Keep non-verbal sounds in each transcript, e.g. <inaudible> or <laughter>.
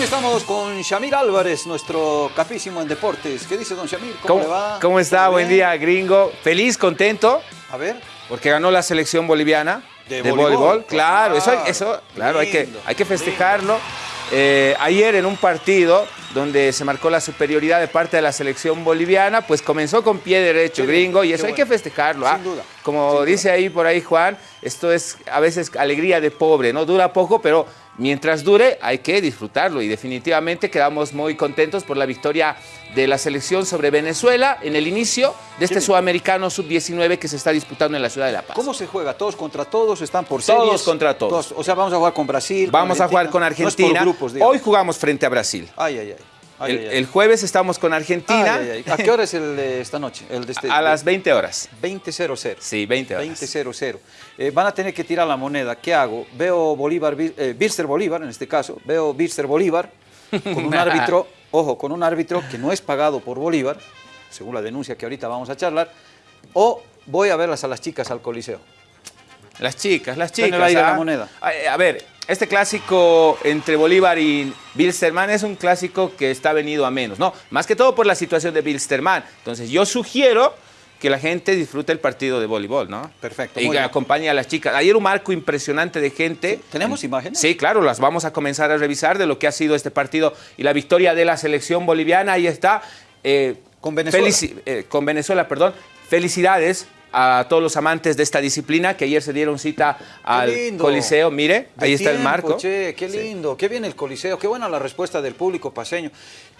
Bien, estamos con Shamir Álvarez, nuestro capísimo en deportes. ¿Qué dice don Shamir? ¿Cómo, le va? ¿Cómo está? ¿Todo Buen día, gringo. Feliz, contento, A ver. porque ganó la selección boliviana De de, voleibol. voleibol. Claro, eso, Claro, eso claro, hay que, hay que festejarlo. Eh, ayer en un partido donde se marcó la superioridad de parte de la selección boliviana, pues comenzó con pie derecho, Qué bien, gringo, y eso hay que festejarlo. Sin ¿ah? duda, Como dice ahí por ahí Juan, esto es a veces alegría de pobre, ¿no? Dura poco, pero mientras dure hay que disfrutarlo y definitivamente quedamos muy contentos por la victoria de la selección sobre Venezuela en el inicio de este sudamericano sub-19 que se está disputando en la ciudad de La Paz. ¿Cómo se juega? ¿Todos contra todos? ¿Están por series? Todos contra todos. O sea, vamos a jugar con Brasil. Vamos a jugar con No es Argentina. por grupos, digamos. Hoy jugamos frente a Brasil. Ay, ay, ay. Ay, el, ay, ay. el jueves estamos con Argentina ay. ¿A qué hora es el de esta noche? El de este, a las 20 horas. 20.00. Sí, 20 horas. 20.00. Eh, van a tener que tirar la moneda. ¿Qué hago? Veo Bolívar, eh, Birster Bolívar, en este caso. Veo Birster Bolívar con un <laughs> árbitro, ojo, con un árbitro que no es pagado por Bolívar, según la denuncia que ahorita vamos a charlar. O voy a verlas a las chicas al Coliseo. Las chicas, las en chicas. el aire ¿ah? la moneda. A, a ver, este clásico entre Bolívar y Bilsterman es un clásico que está venido a menos, ¿no? Más que todo por la situación de Bilsterman. Entonces, yo sugiero que la gente disfrute el partido de voleibol, ¿no? Perfecto, Y que acompañe a las chicas. Ayer un marco impresionante de gente. ¿Tenemos imágenes? Sí, claro, las vamos a comenzar a revisar de lo que ha sido este partido y la victoria de la selección boliviana. Ahí está. Eh, Con Venezuela. eh, con Venezuela, perdón. Felicidades a todos los amantes de esta disciplina que ayer se dieron cita al lindo. Coliseo. Mire, De ahí está el marco. Che, qué Sí. lindo, qué bien el Coliseo, qué buena la respuesta del público paseño.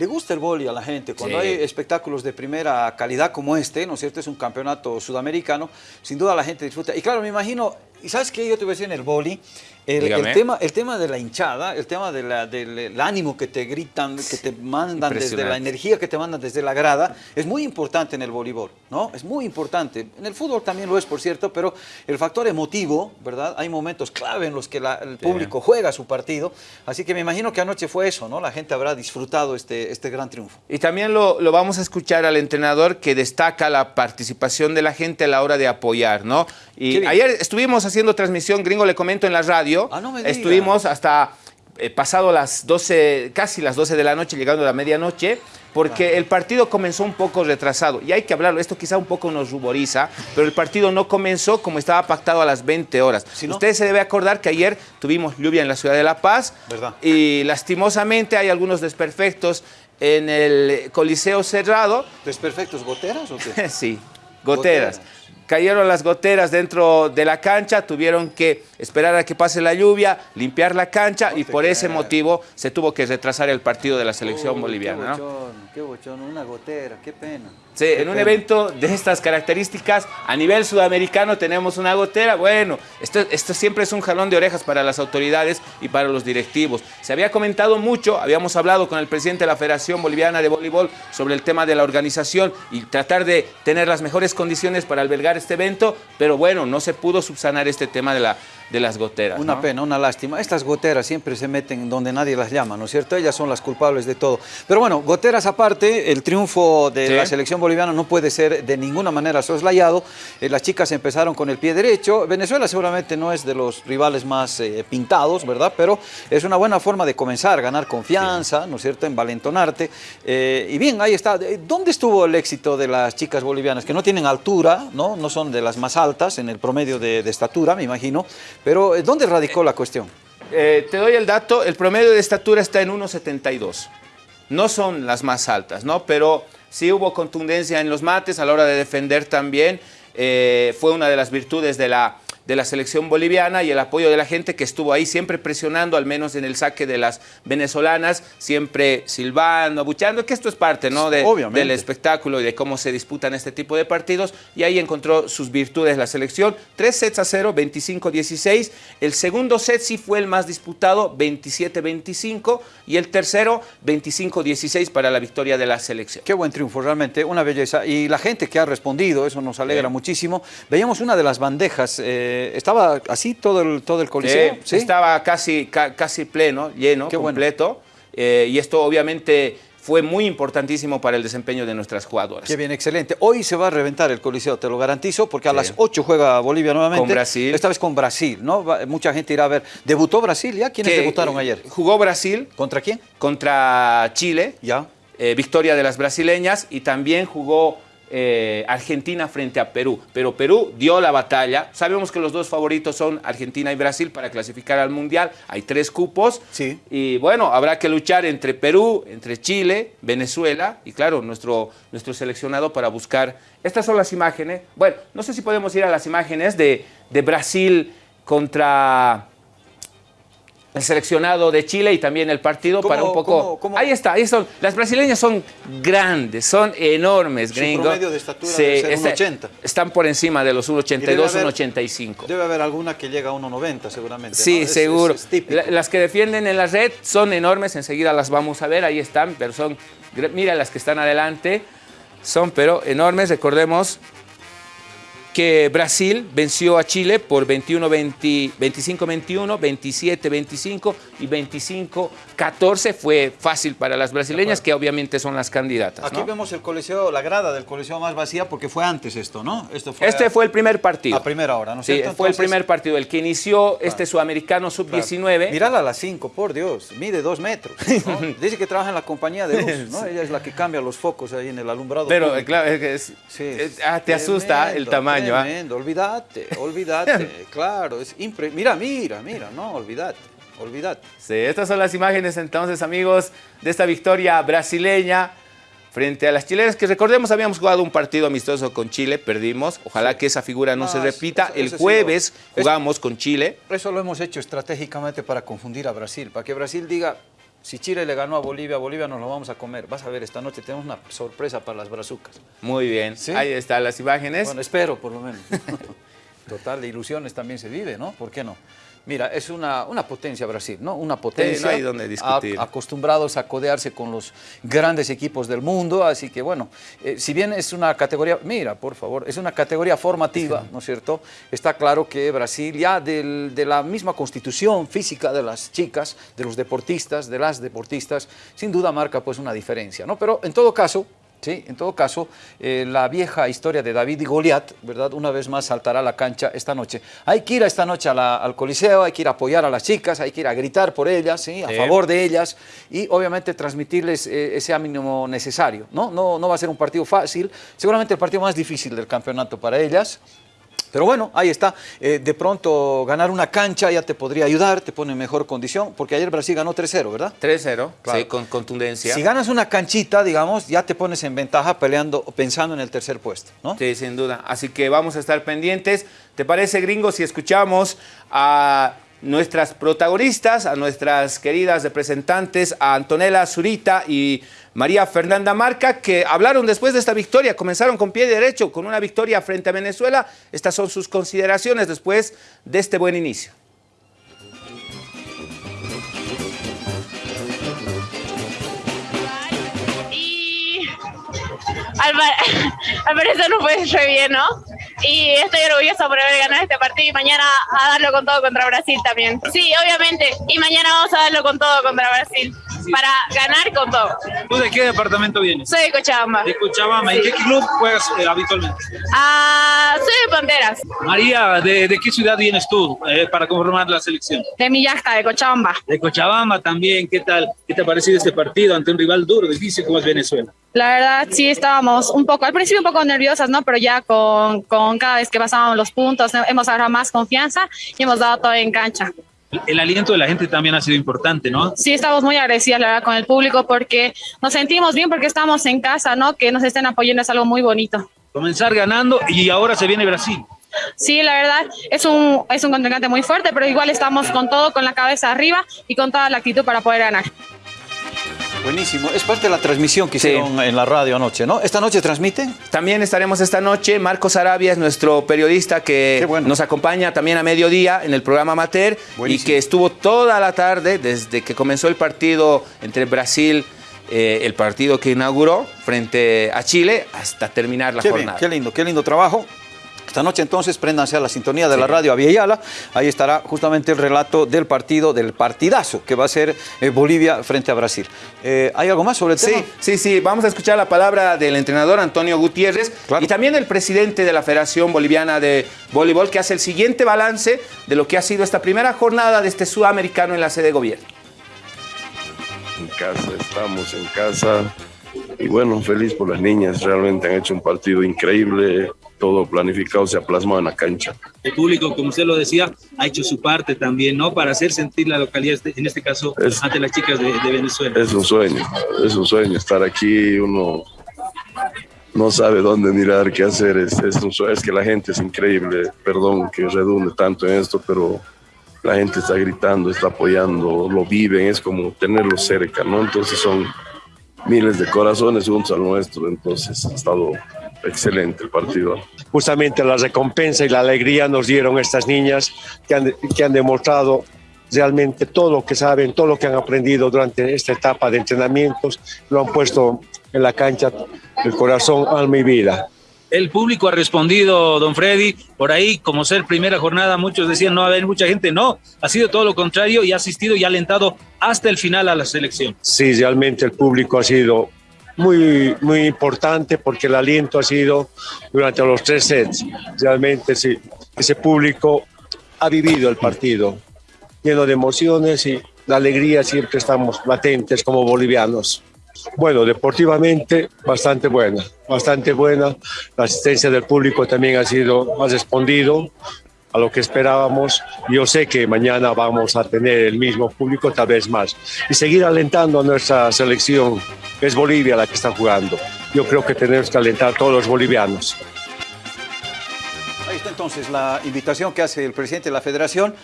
Le gusta el boli a la gente. Cuando Sí. hay espectáculos de primera calidad como este, ¿no es cierto? Es un campeonato sudamericano, sin duda la gente disfruta. Y claro, me imagino, ¿y sabes qué? Yo te voy a decir en el boli, el, tema, el tema de la hinchada, el tema de la- del el ánimo que te gritan, que te mandan desde la energía que te mandan desde la grada, es muy importante en el voleibol, ¿no? Es muy importante. En el fútbol también lo es, por cierto, pero el factor emotivo, ¿verdad? Hay momentos clave en los que la- el público juega su partido, así que me imagino que anoche fue eso, ¿no? La gente habrá disfrutado este, este gran triunfo. Y también lo, lo vamos a escuchar al entrenador que destaca la participación de la gente a la hora de apoyar, ¿no? Y ayer estuvimos haciendo transmisión, gringo, le comento en la radio. Ah, no me diga. Estuvimos hasta eh, pasado las 12, casi las 12 de la noche, llegando a la medianoche, porque el partido comenzó un poco retrasado. Y hay que hablarlo, esto quizá un poco nos ruboriza, pero el partido no comenzó como estaba pactado a las 20 horas. Si no- Usted se debe acordar que ayer tuvimos lluvia en la ciudad de La Paz. ¿Verdad? Y lastimosamente hay algunos desperfectos en el Coliseo cerrado. ¿Desperfectos goteras o qué? <laughs> sí, goteras. Goteras. Cayeron las goteras dentro de la cancha, tuvieron que esperar a que pase la lluvia, limpiar la cancha y por ese motivo se tuvo que retrasar el partido de la selección Uy, boliviana. Qué ¿no? bochón, qué bochón, una gotera, qué pena. Sí, en un evento de estas características, a nivel sudamericano tenemos una gotera. Bueno, esto, esto siempre es un jalón de orejas para las autoridades y para los directivos. Se había comentado mucho, habíamos hablado con el presidente de la Federación Boliviana de Voleibol sobre el tema de la organización y tratar de tener las mejores condiciones para albergar este evento, pero bueno, no se pudo subsanar este tema de, la, de las goteras. Una ¿no? pena, una lástima. Estas goteras siempre se meten donde nadie las llama, ¿no es cierto? Ellas son las culpables de todo. Pero bueno, goteras aparte, el triunfo de Sí. la selección boliviana no puede ser de ninguna manera soslayado. Eh, las chicas empezaron con el pie derecho. Venezuela seguramente no es de los rivales más eh, pintados, ¿verdad? Pero es una buena forma de comenzar, ganar confianza, ¿no es cierto? Envalentonarte. Eh, y bien, ahí está. Eh, ¿Dónde estuvo el éxito de las chicas bolivianas? Que no tienen altura, ¿no? No son de las más altas en el promedio de, de estatura, me imagino. Pero eh, ¿dónde radicó la cuestión? Eh, te doy el dato, el promedio de estatura está en 1,72. No son las más altas, ¿no? Pero sí hubo contundencia en los mates a la hora de defender también. Eh, fue una de las virtudes de la, de la selección boliviana y el apoyo de la gente que estuvo ahí siempre presionando, al menos en el saque de las venezolanas, siempre silbando, abucheando, que esto es parte ¿no? de, del espectáculo y de cómo se disputan este tipo de partidos. Y ahí encontró sus virtudes la selección. Tres sets a cero, 25-16. El segundo set sí fue el más disputado, 27-25. Y el tercero, 25-16 para la victoria de la selección. Qué buen triunfo, realmente, una belleza. Y la gente que ha respondido, eso nos alegra Sí. muchísimo. Veíamos una de las bandejas, eh, estaba así todo el, todo el coliseo. Sí, Estaba casi, ca- casi pleno, lleno, Qué completo. Eh, y esto obviamente fue muy importantísimo para el desempeño de nuestras jugadoras. Qué bien, excelente. Hoy se va a reventar el Coliseo, te lo garantizo, porque a las 8 juega Bolivia nuevamente. Con Brasil. Esta vez con Brasil, ¿no? mucha gente irá a ver. ¿Debutó Brasil ya? ¿Quiénes debutaron eh, ayer? Jugó Brasil. ¿Contra quién? Contra Chile. Ya. Eh, victoria de las brasileñas y también jugó eh, Argentina frente a Perú. Pero Perú dio la batalla. Sabemos que los dos favoritos son Argentina y Brasil para clasificar al Mundial. Hay tres cupos. Sí. Y bueno, habrá que luchar entre Perú, entre Chile, Venezuela y claro, nuestro, nuestro seleccionado para buscar... Estas son las imágenes. Bueno, no sé si podemos ir a las imágenes de, de Brasil contra el seleccionado de Chile y también el partido para un poco... ¿cómo, cómo? Ahí está, ahí son. Las brasileñas son grandes, son enormes, Su gringo. promedio de estatura debe ser este- 1,80. Están por encima de los Y debe 1,82, haber- 1,85. Debe haber alguna que llega a 1,90 seguramente. Sí, ¿no? Es- seguro. es- es típico. La- las que defienden en la red son enormes, enseguida las vamos a ver, ahí están, pero son, mira las que están adelante, son pero enormes, recordemos que Brasil venció a Chile por 21-20 25-21, 27-25 y 25-14, fue fácil para las brasileñas, que obviamente son las candidatas. Aquí ¿no? vemos el coliseo, la grada del coliseo más vacía porque fue antes esto, ¿no? Esto fue Este a- fue el primer partido. a primera hora, ¿no es Sí, cierto? fue el primer partido, el que inició este sudamericano sub-19. Mírala a las 5, por Dios, mide dos metros. ¿no? <laughs> Dice que trabaja en la compañía de luz, ¿no? Ella es la que cambia los focos ahí en el alumbrado. Pero público. claro, es que es- Sí, ah, te asusta el tamaño. ¿Ah? Tremendo, olvídate, olvídate, <laughs> claro, es impre... Mira, mira, mira, no, olvídate, olvídate. Sí, estas son las imágenes entonces, amigos, de esta victoria brasileña frente a las chilenas, que recordemos habíamos jugado un partido amistoso con Chile, perdimos. Ojalá que esa figura no, se eso- repita. eso- el eso jueves jugamos con Chile. Eso lo hemos hecho estratégicamente para confundir a Brasil, para que Brasil diga, si Chile le ganó a Bolivia, Bolivia nos lo vamos a comer. Vas a ver, esta noche tenemos una sorpresa para las brazucas. Muy bien, Sí. ahí están las imágenes. Bueno, espero por lo menos. <laughs> Total, de ilusiones también se vive, ¿no? ¿Por qué no? Mira, es una, una potencia Brasil, ¿no? Una potencia. no hay donde discutir. a- acostumbrados a codearse con los grandes equipos del mundo, así que bueno, eh, si bien es una categoría, mira, por favor, es una categoría formativa, <laughs> ¿no es cierto? Está claro que Brasil ya del- de la misma constitución física de las chicas, de los deportistas, de las deportistas, sin duda marca pues una diferencia, ¿no? Pero en todo caso, Sí, en todo caso, eh, la vieja historia de David y Goliat, ¿verdad? Una vez más saltará a la cancha esta noche. Hay que ir a esta noche a la- al Coliseo, hay que ir a apoyar a las chicas, hay que ir a gritar por ellas, ¿sí? A Sí. favor de ellas y obviamente transmitirles eh, ese ánimo necesario, ¿no? ¿no? No va a ser un partido fácil, seguramente el partido más difícil del campeonato para ellas. Pero bueno, ahí está. Eh, de pronto ganar una cancha ya te podría ayudar, te pone en mejor condición, porque ayer Brasil ganó 3-0, ¿verdad? 3-0, Claro. sí, con contundencia. Si ganas una canchita, digamos, ya te pones en ventaja peleando, pensando en el tercer puesto, ¿no? Sí, sin duda. Así que vamos a estar pendientes. ¿Te parece, gringo, si escuchamos a nuestras protagonistas, a nuestras queridas representantes, a Antonella Zurita y María Fernanda Marca, que hablaron después de esta victoria, comenzaron con pie derecho, con una victoria frente a Venezuela. Estas son sus consideraciones después de este buen inicio. Y al, <laughs> al parecer no fue re bien, ¿no? Y estoy orgullosa por haber ganado este partido y mañana a darlo con todo contra Brasil también. Sí, obviamente. Y mañana vamos a darlo con todo contra Brasil. Para ganar con todo. ¿Tú de qué departamento vienes? Soy de Cochabamba. De Cochabamba. ¿Y qué club juegas eh, habitualmente? Ah, soy de Panteras. María, ¿de, de qué ciudad vienes tú eh, para conformar la selección? De Millasca, de Cochabamba. De Cochabamba también. ¿Qué tal? ¿Qué te ha parecido este partido ante un rival duro, difícil como es Venezuela? La verdad, sí estábamos un poco, al principio un poco nerviosas, ¿no? Pero ya con, con cada vez que pasábamos los puntos, hemos agarrado más confianza y hemos dado todo en cancha. El aliento de la gente también ha sido importante, ¿no? Sí, estamos muy agradecidas, la verdad, con el público porque nos sentimos bien porque estamos en casa, ¿no? Que nos estén apoyando es algo muy bonito. Comenzar ganando y ahora se viene Brasil. Sí, la verdad, es un, es un contrincante muy fuerte, pero igual estamos con todo, con la cabeza arriba y con toda la actitud para poder ganar. Buenísimo. Es parte de la transmisión que Sí. hicieron en la radio anoche, ¿no? ¿Esta noche transmiten? También estaremos esta noche. Marcos Arabia es nuestro periodista que bueno. nos acompaña también a mediodía en el programa Amateur y Buenísimo. que estuvo toda la tarde desde que comenzó el partido entre Brasil, eh, el partido que inauguró frente a Chile, hasta terminar la Qué bien, jornada. qué lindo, qué lindo trabajo. Esta noche entonces préndanse a la sintonía de la radio Aviala. Ahí estará justamente el relato del partido, del partidazo que va a ser eh, Bolivia frente a Brasil. Eh, ¿Hay algo más sobre el sí, tema? Sí, sí, vamos a escuchar la palabra del entrenador Antonio Gutiérrez Claro. y también el presidente de la Federación Boliviana de Voleibol que hace el siguiente balance de lo que ha sido esta primera jornada de este sudamericano en la sede de gobierno. en casa, estamos en casa. Y bueno, feliz por las niñas, realmente han hecho un partido increíble, todo planificado se ha plasmado en la cancha. El público, como usted lo decía, ha hecho su parte también, ¿no? Para hacer sentir la localidad, este- en este caso, Es- ante las chicas de, de Venezuela. Es un sueño, es un sueño estar aquí, uno no sabe dónde mirar, qué hacer, es, es un sueño, es que la gente es increíble, perdón que redunde tanto en esto, pero la gente está gritando, está apoyando, lo viven, es como tenerlo cerca, ¿no? Entonces son miles de corazones juntos al nuestro, entonces ha estado excelente el partido. justamente la recompensa y la alegría nos dieron estas niñas que han, que han demostrado realmente todo lo que saben, todo lo que han aprendido durante esta etapa de entrenamientos, lo han puesto en la cancha, el corazón, alma y vida. El público ha respondido, don Freddy, por ahí, como ser primera jornada, muchos decían no va a haber mucha gente, no, ha sido todo lo contrario y ha asistido y ha alentado hasta el final a la selección. Sí, realmente el público ha sido muy, muy importante porque el aliento ha sido durante los tres sets. Realmente sí, ese público ha vivido el partido lleno de emociones y de alegría siempre estamos latentes como bolivianos. Bueno, deportivamente bastante buena, bastante buena. La asistencia del público también ha sido, ha respondido a lo que esperábamos. Yo sé que mañana vamos a tener el mismo público, tal vez más, y seguir alentando a nuestra selección. Es Bolivia la que está jugando. Yo creo que tenemos que alentar a todos los bolivianos. Ahí está entonces la invitación que hace el presidente de la federación.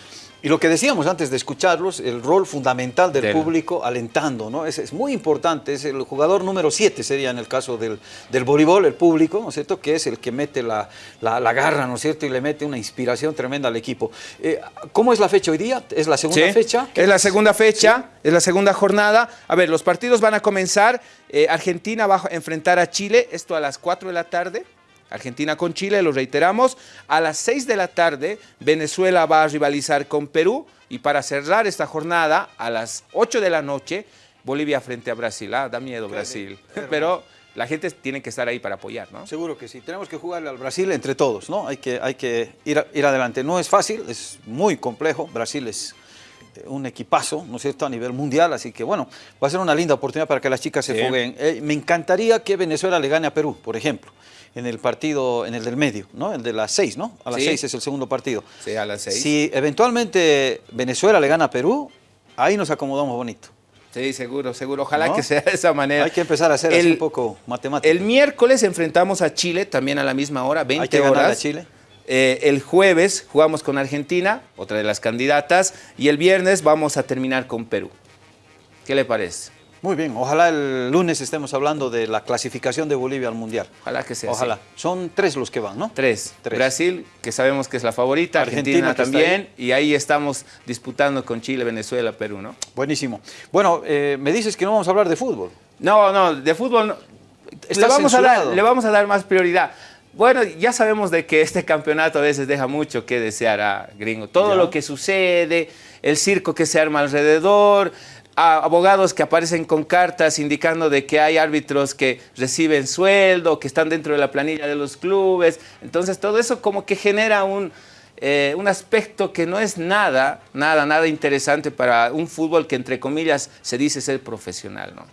Y lo que decíamos antes de escucharlos, el rol fundamental del Del- público alentando, ¿no? Es, es muy importante, es el jugador número 7 sería en el caso del, del voleibol, el público, ¿no es cierto? Que es el que mete la, la- la garra, ¿no es cierto? Y le mete una inspiración tremenda al equipo. Eh, ¿Cómo es la fecha hoy día? ¿Es la segunda Sí, fecha? Es la segunda fecha, es la segunda jornada. A ver, los partidos van a comenzar. eh, Argentina va a enfrentar a Chile, esto a las 4 de la tarde. Argentina con Chile, lo reiteramos. A las 6 de la tarde, Venezuela va a rivalizar con Perú. Y para cerrar esta jornada, a las 8 de la noche, Bolivia frente a Brasil. Ah, da miedo Brasil. Pero la gente tiene que estar ahí para apoyar, ¿no? Seguro que sí. Tenemos que jugarle al Brasil entre todos, ¿no? Hay que, hay que ir, a- ir adelante. No es fácil, es muy complejo. Brasil es eh, un equipazo, ¿no es cierto?, a nivel mundial. Así que, bueno, va a ser una linda oportunidad para que las chicas se Sí. jueguen. Eh, me encantaría que Venezuela le gane a Perú, por ejemplo, en el partido, en el del medio, ¿no? El de las seis, ¿no? A las Sí. seis es el segundo partido. Sí, a las 6. Si eventualmente Venezuela le gana a Perú, ahí nos acomodamos bonito. Sí, seguro, seguro. Ojalá ¿No? que sea de esa manera. Hay que empezar a hacer así un poco matemática. El miércoles enfrentamos a Chile, también a la misma hora, 20 Hay que horas. a Chile. Eh, el jueves jugamos con Argentina, otra de las candidatas, y el viernes vamos a terminar con Perú. ¿Qué le parece? Muy bien, ojalá el lunes estemos hablando de la clasificación de Bolivia al Mundial. Ojalá que sea Ojalá. así. Son tres los que van, ¿no? Tres. Tres. Brasil, que sabemos que es la favorita, Argentina, también, y ahí estamos disputando con Chile, Venezuela, Perú, ¿no? Buenísimo. Bueno, eh, me dices que no vamos a hablar de fútbol. No, no, de fútbol no. Le, vamos a dar, le vamos a dar más prioridad. Bueno, ya sabemos de que este campeonato a veces deja mucho que desear a gringo. Todo Ya. lo que sucede, el circo que se arma alrededor, a- abogados que aparecen con cartas indicando de que hay árbitros que reciben sueldo, que están dentro de la planilla de los clubes. Entonces todo eso como que genera un, eh, un aspecto que no es nada, nada, nada interesante para un fútbol que entre comillas se dice ser profesional, ¿no?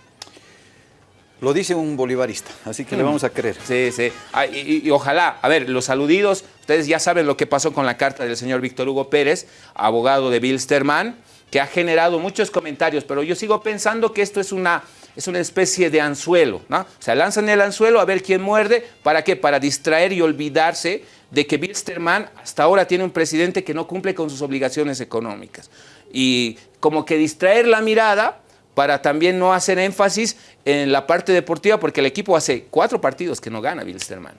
Lo dice un bolivarista, así Mm. que le vamos a creer. Sí, sí. Ah, y, y- y ojalá, a ver, los saludidos, ustedes ya saben lo que pasó con la carta del señor Víctor Hugo Pérez, abogado de Bilsterman, que ha generado muchos comentarios, pero yo sigo pensando que esto es una, es una especie de anzuelo. O sea, lanzan el anzuelo a ver quién muerde, ¿para qué? Para distraer y olvidarse de que Bilsterman hasta ahora tiene un presidente que no cumple con sus obligaciones económicas. Y como que distraer la mirada para también no hacer énfasis en la parte deportiva, porque el equipo hace cuatro partidos que no gana Bilsterman.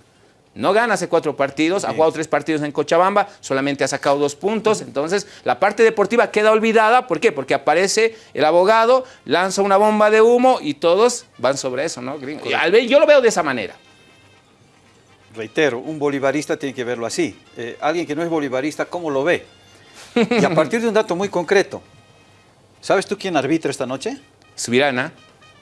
No gana hace cuatro partidos, ha jugado tres partidos en Cochabamba, solamente ha sacado dos puntos. Entonces, la parte deportiva queda olvidada. ¿Por qué? Porque aparece el abogado, lanza una bomba de humo y todos van sobre eso, ¿no? gringo? Yo lo veo de esa manera. reitero, un bolivarista tiene que verlo así. Eh, alguien que no es bolivarista, ¿cómo lo ve? Y a partir de un dato muy concreto, ¿sabes tú quién arbitra esta noche? <laughs> Subirana.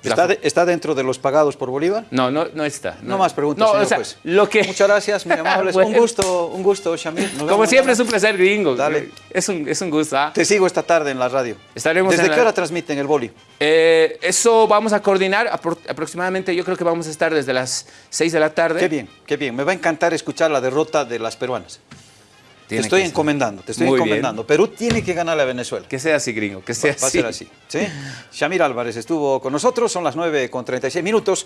¿Está, de- está dentro de los pagados por Bolívar? No, no, no está. No, más preguntas, No, señor o sea, juez. lo que... Muchas gracias, muy <laughs> amables. Bueno. Un gusto, un gusto, Shamil. Como siempre es un placer, gringo. Dale. Es un, es un gusto. ¿ah? Te sigo esta tarde en la radio. Estaremos ¿Desde en qué la- hora transmiten el boli? Eh, eso vamos a coordinar apro- aproximadamente, yo creo que vamos a estar desde las 6 de la tarde. Qué bien, qué bien. Me va a encantar escuchar la derrota de las peruanas. Te estoy encomendando, te estoy Muy bien. encomendando. Perú tiene que ganarle a Venezuela. Que sea así, gringo, que sea Va a ser así. ¿sí? Shamir Álvarez estuvo con nosotros, son las 9 con 36 minutos.